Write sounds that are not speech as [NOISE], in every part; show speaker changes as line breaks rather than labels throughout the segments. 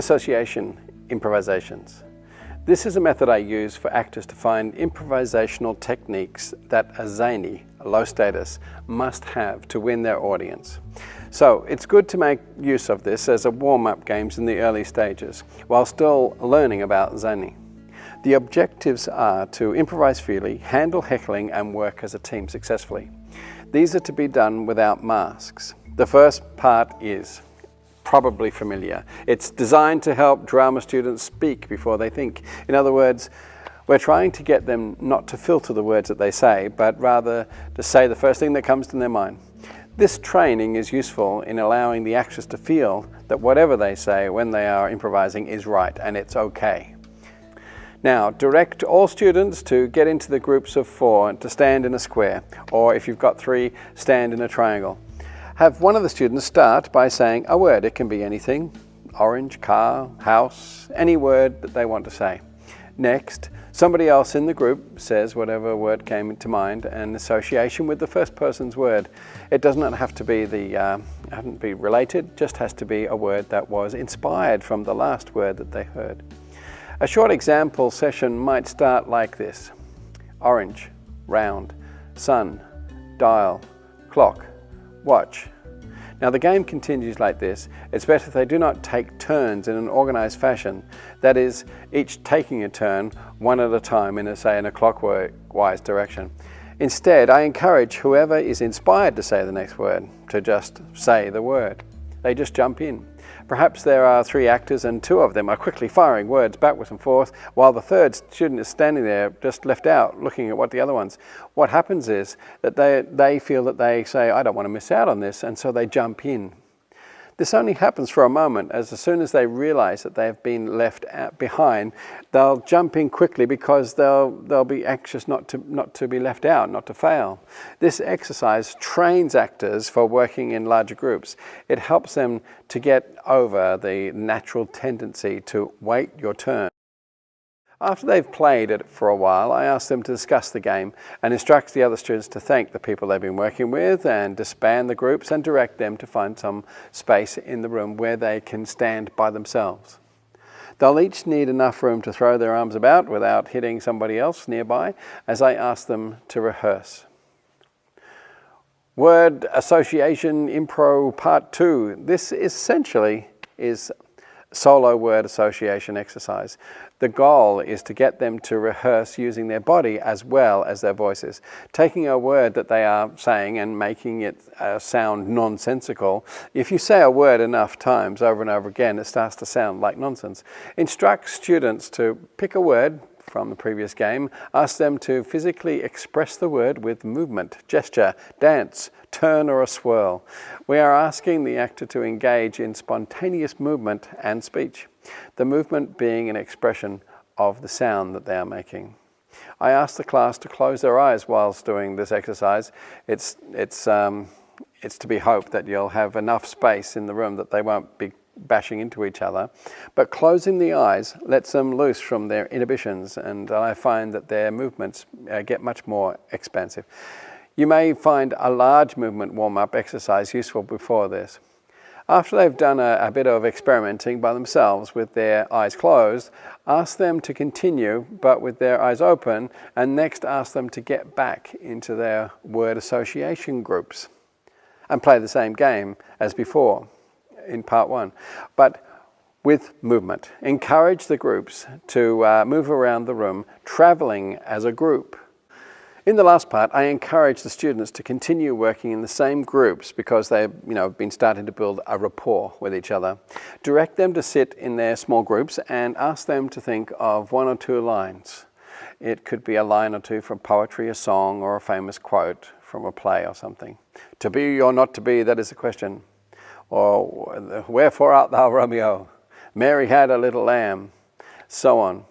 association improvisations. This is a method I use for actors to find improvisational techniques that a zany, low status, must have to win their audience. So it's good to make use of this as a warm-up games in the early stages, while still learning about zany. The objectives are to improvise freely, handle heckling and work as a team successfully. These are to be done without masks. The first part is probably familiar. It's designed to help drama students speak before they think. In other words, we're trying to get them not to filter the words that they say, but rather to say the first thing that comes to their mind. This training is useful in allowing the actors to feel that whatever they say when they are improvising is right and it's okay. Now, direct all students to get into the groups of four to stand in a square, or if you've got three, stand in a triangle. Have one of the students start by saying a word. It can be anything, orange, car, house, any word that they want to say. Next, somebody else in the group says whatever word came to mind and association with the first person's word. It does not have to be the, uh, have to be related, just has to be a word that was inspired from the last word that they heard. A short example session might start like this. Orange, round, sun, dial, clock, watch. Now the game continues like this. It's better if they do not take turns in an organized fashion. That is, each taking a turn one at a time in a, say, in a clockwise direction. Instead, I encourage whoever is inspired to say the next word to just say the word. They just jump in. Perhaps there are three actors and two of them are quickly firing words backwards and forth while the third student is standing there just left out looking at what the other ones. What happens is that they, they feel that they say, I don't want to miss out on this, and so they jump in. This only happens for a moment, as as soon as they realize that they've been left behind, they'll jump in quickly because they'll, they'll be anxious not to, not to be left out, not to fail. This exercise trains actors for working in larger groups. It helps them to get over the natural tendency to wait your turn. After they've played it for a while, I ask them to discuss the game and instruct the other students to thank the people they've been working with and disband the groups and direct them to find some space in the room where they can stand by themselves. They'll each need enough room to throw their arms about without hitting somebody else nearby as I ask them to rehearse. Word Association Impro Part 2. This essentially is solo word association exercise. The goal is to get them to rehearse using their body as well as their voices. Taking a word that they are saying and making it uh, sound nonsensical. If you say a word enough times over and over again, it starts to sound like nonsense. Instruct students to pick a word, from the previous game, ask them to physically express the word with movement, gesture, dance, turn or a swirl. We are asking the actor to engage in spontaneous movement and speech, the movement being an expression of the sound that they are making. I ask the class to close their eyes whilst doing this exercise. It's, it's, um, it's to be hoped that you'll have enough space in the room that they won't be bashing into each other. But closing the eyes lets them loose from their inhibitions and I find that their movements uh, get much more expansive. You may find a large movement warm-up exercise useful before this. After they've done a, a, bit of experimenting by themselves with their eyes closed, ask them to continue but with their eyes open and next ask them to get back into their word association groups and play the same game as before in part one, but with movement. Encourage the groups to uh, move around the room, traveling as a group. In the last part, I encourage the students to continue working in the same groups because they've you know, been starting to build a rapport with each other. Direct them to sit in their small groups and ask them to think of one or two lines. It could be a line or two from poetry, a song, or a famous quote from a play or something. To be or not to be, that is the question or wherefore art thou Romeo? Mary had a little lamb, so on.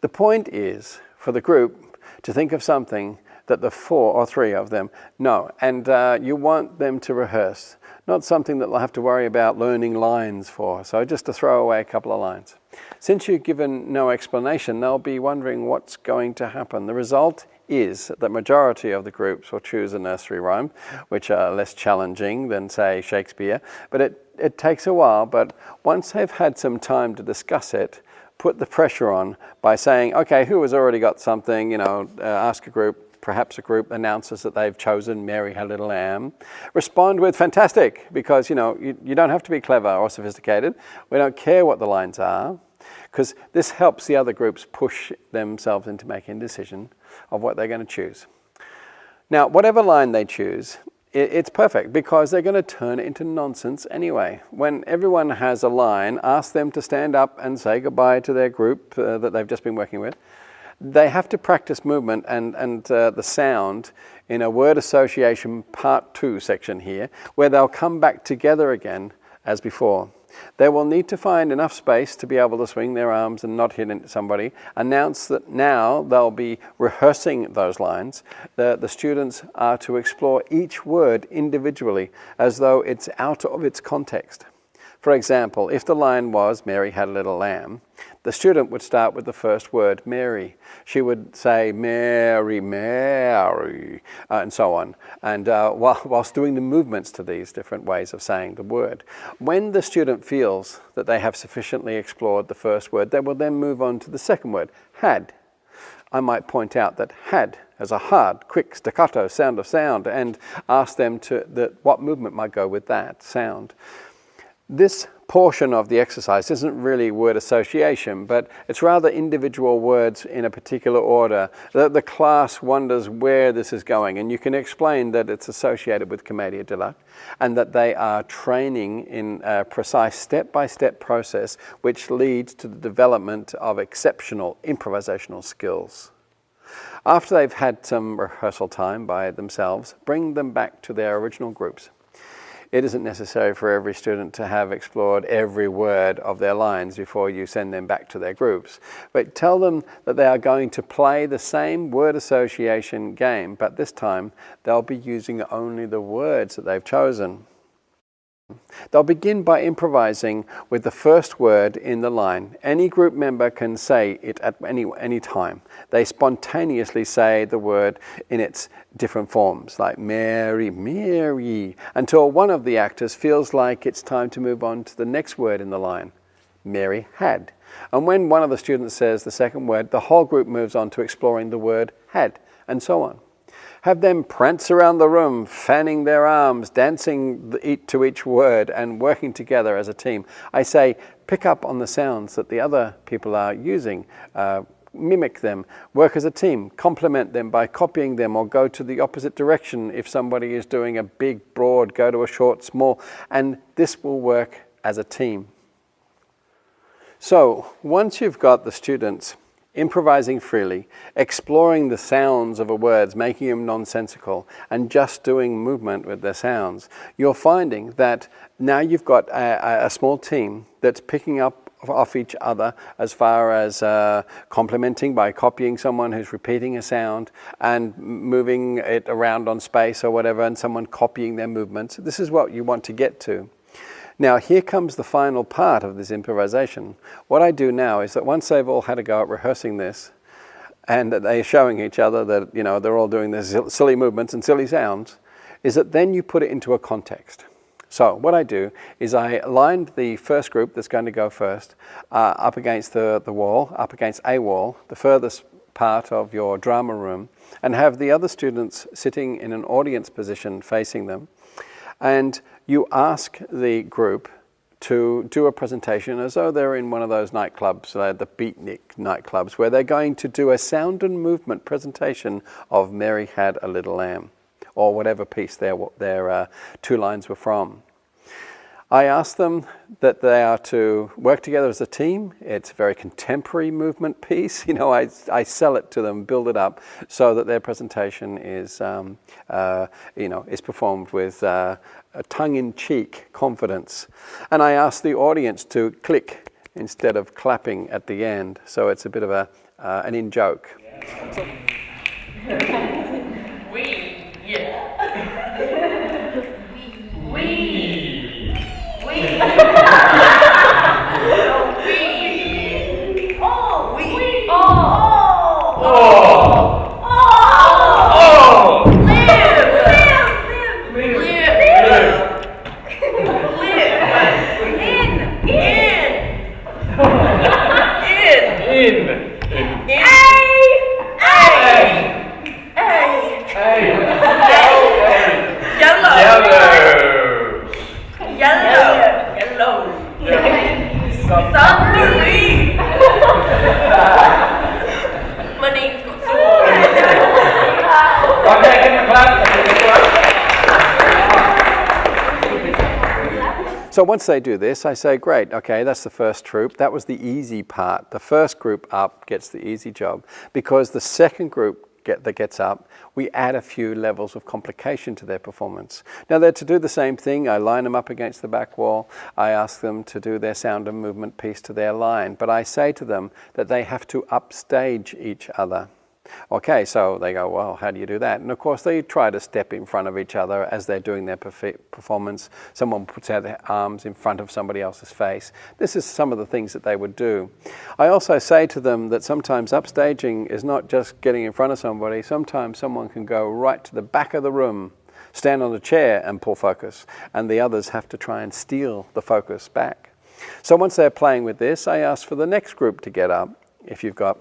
The point is for the group to think of something that the four or three of them know, and uh, you want them to rehearse, not something that they'll have to worry about learning lines for, so just to throw away a couple of lines. Since you've given no explanation, they'll be wondering what's going to happen. The result is that majority of the groups will choose a nursery rhyme, which are less challenging than, say, Shakespeare. But it, it takes a while, but once they've had some time to discuss it, put the pressure on by saying, okay, who has already got something, you know, uh, ask a group, perhaps a group announces that they've chosen Mary Had a Little Lamb, respond with fantastic, because you know you, you don't have to be clever or sophisticated. We don't care what the lines are, because this helps the other groups push themselves into making a decision of what they're going to choose. Now, whatever line they choose, it's perfect because they're going to turn it into nonsense anyway. When everyone has a line, ask them to stand up and say goodbye to their group uh, that they've just been working with they have to practice movement and, and uh, the sound in a word association part two section here, where they'll come back together again as before. They will need to find enough space to be able to swing their arms and not hit into somebody. Announce that now they'll be rehearsing those lines. The, the students are to explore each word individually as though it's out of its context. For example, if the line was, Mary had a little lamb, the student would start with the first word, Mary. She would say, Mary, Mary, uh, and so on, and uh, [LAUGHS] while, whilst doing the movements to these different ways of saying the word. When the student feels that they have sufficiently explored the first word, they will then move on to the second word, had. I might point out that had as a hard, quick, staccato sound of sound and ask them to, that what movement might go with that sound. This portion of the exercise isn't really word association, but it's rather individual words in a particular order. The, the class wonders where this is going, and you can explain that it's associated with Commedia dell'arte and that they are training in a precise step-by-step -step process which leads to the development of exceptional improvisational skills. After they've had some rehearsal time by themselves, bring them back to their original groups. It isn't necessary for every student to have explored every word of their lines before you send them back to their groups. But tell them that they are going to play the same word association game, but this time they'll be using only the words that they've chosen. They'll begin by improvising with the first word in the line. Any group member can say it at any, any time. They spontaneously say the word in its different forms, like Mary, Mary, until one of the actors feels like it's time to move on to the next word in the line. Mary had. And when one of the students says the second word, the whole group moves on to exploring the word had, and so on. Have them prance around the room, fanning their arms, dancing to each word and working together as a team. I say, pick up on the sounds that the other people are using. Uh, mimic them, work as a team, complement them by copying them or go to the opposite direction. If somebody is doing a big, broad, go to a short, small, and this will work as a team. So once you've got the students improvising freely, exploring the sounds of a words, making them nonsensical, and just doing movement with their sounds, you're finding that now you've got a, a small team that's picking up off each other as far as uh, complementing by copying someone who's repeating a sound and moving it around on space or whatever and someone copying their movements. This is what you want to get to. Now here comes the final part of this improvisation. What I do now is that once they've all had a go at rehearsing this, and that they're showing each other that you know they're all doing these silly movements and silly sounds, is that then you put it into a context. So what I do is I lined the first group that's going to go first uh, up against the, the wall, up against a wall, the furthest part of your drama room, and have the other students sitting in an audience position facing them. And you ask the group to do a presentation as though they're in one of those nightclubs, uh, the beatnik nightclubs, where they're going to do a sound and movement presentation of Mary Had a Little Lamb, or whatever piece their, their uh, two lines were from. I ask them that they are to work together as a team. It's a very contemporary movement piece. [LAUGHS] You know, I, I sell it to them, build it up so that their presentation is, um, uh, you know, is performed with uh, a tongue-in-cheek confidence. And I ask the audience to click instead of clapping at the end. So it's a bit of a, uh, an in-joke.
Yeah. [LAUGHS] we, yeah. we.
Oh! In.
A. A. A. Yellow.
Yellow.
Yellow. Yellow. Submarine. Money.
Okay, give him a clap.
So once they do this, I say, great, okay, that's the first troop. That was the easy part. The first group up gets the easy job because the second group get, that gets up, we add a few levels of complication to their performance. Now they're to do the same thing. I line them up against the back wall. I ask them to do their sound and movement piece to their line. But I say to them that they have to upstage each other. Okay, so they go, well, how do you do that? And of course, they try to step in front of each other as they're doing their performance. Someone puts out their arms in front of somebody else's face. This is some of the things that they would do. I also say to them that sometimes upstaging is not just getting in front of somebody, sometimes someone can go right to the back of the room. Stand on a chair and pull focus, and the others have to try and steal the focus back. So once they're playing with this, I ask for the next group to get up. If you've got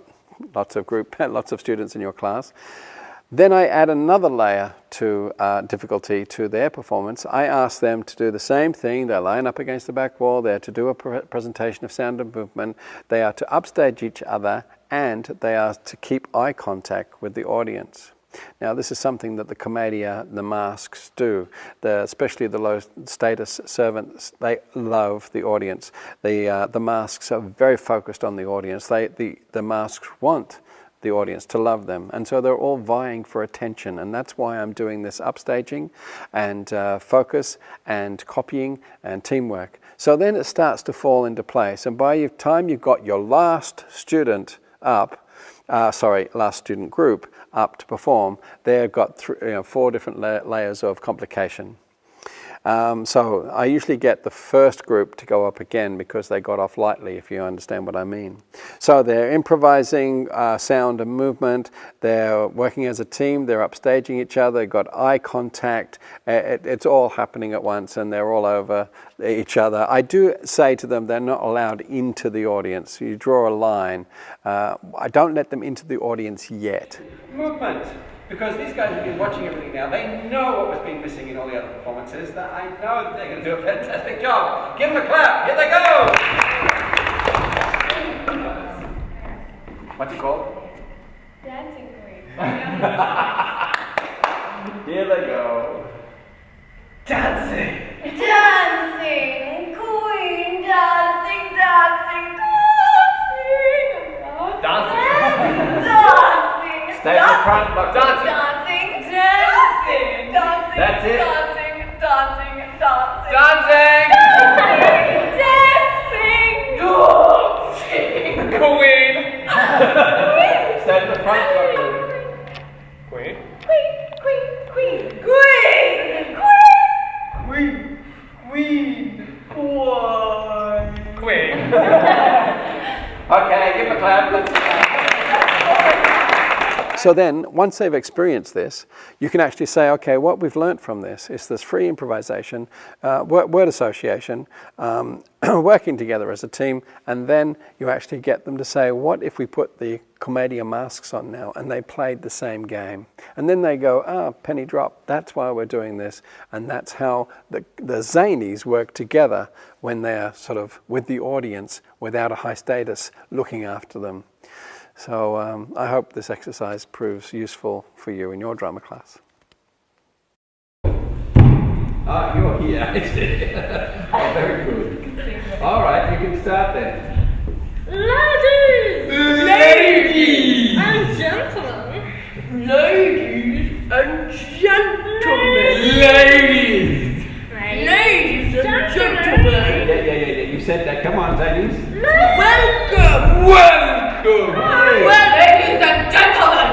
lots of group, [LAUGHS] lots of students in your class. Then I add another layer to uh, difficulty to their performance. I ask them to do the same thing. They line up against the back wall. They're to do a pre presentation of sound and movement. They are to upstage each other and they are to keep eye contact with the audience. Now, this is something that the commedia, the masks do, the, especially the low status servants, they love the audience. The, uh, the masks are very focused on the audience. They, the, the masks want the audience to love them. And so they're all vying for attention. And that's why I'm doing this upstaging and uh, focus and copying and teamwork. So then it starts to fall into place. And by the time you've got your last student up, uh, sorry, last student group, up to perform, they've got you know, four different la layers of complication. Um, so I usually get the first group to go up again because they got off lightly, if you understand what I mean. So they're improvising uh, sound and movement, they're working as a team, they're upstaging each other, got eye contact, it, it's all happening at once and they're all over each other. I do say to them they're not allowed into the audience. You draw a line. Uh, I don't let them into the audience yet.
Movement. Because these guys have been watching everything now. They know what was being missing in all the other performances. That I know that they're going to do a fantastic job. Give them a clap. Here they go. What's it called?
Dancing queen. [LAUGHS]
Here they go. Dancing.
Dancing queen. Dancing, dancing, dancing.
Dancing.
Dancing.
Stay in the front, look, dancing.
Dancing, dancing, dancing.
That's it. Clap.
So then, once they've experienced this, you can actually say, okay, what we've learnt from this is this free improvisation, uh, word, word association, um, [CLEARS THROAT] working together as a team, and then you actually get them to say, what if we put the Commedia masks on now and they played the same game? And then they go, ah, penny drop, that's why we're doing this. And that's how the, the zanies work together when they're sort of with the audience without a high status looking after them. So um, I hope this exercise proves useful for you in your drama class.
Ah, you're here. [LAUGHS] [LAUGHS] oh, very good. All right, you can start then.
Ladies
Ladies!
and gentlemen. Ladies and gentlemen.
Ladies!
Ladies and
Yeah,
gentlemen.
yeah, yeah, yeah. You said that. Come on, ladies.
Welcome.
Welcome!
Well, ladies and gentlemen.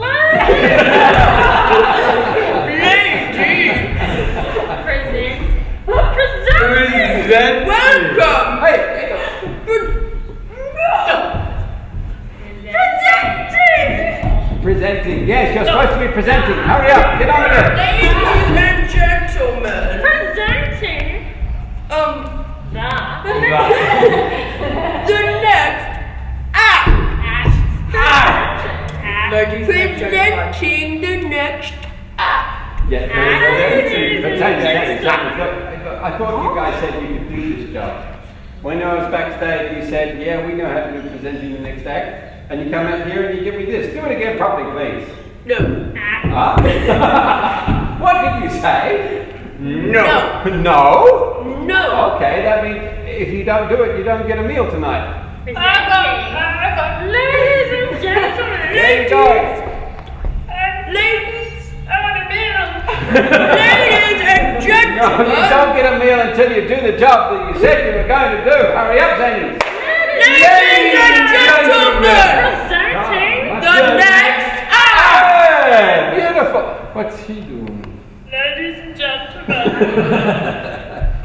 Ladies. [LAUGHS] Present.
Present.
Welcome.
Hey, hey,
Presenting.
Presenting. Yes, you're supposed to be presenting. Hurry up. Get on with it.
Ladies and gentlemen.
Presenting
Um,
the
the next Presenting the next act.
Yeah,
Hey.
but thank you, thank you, thank you. Look, I thought you guys said you could do this job. When I was backstage, you said, yeah, we know how to do presenting the next act. And you come out here and you give me this. Do it again properly, please.
No.
Huh? Ah. [LAUGHS] what did you say?
No.
No?
No.
Okay, that means if you don't do it, you don't get a meal tonight.
I got, I got, ladies and gentlemen.
There you go.
Ladies, I want a meal. Ladies and gentlemen.
No, you don't get a meal until you do the job that you said you were going to do. Hurry up, Zany.
Ladies and gentlemen.
Presenting
The next act.
Hey, beautiful. What's he doing?
Ladies and gentlemen, [LAUGHS]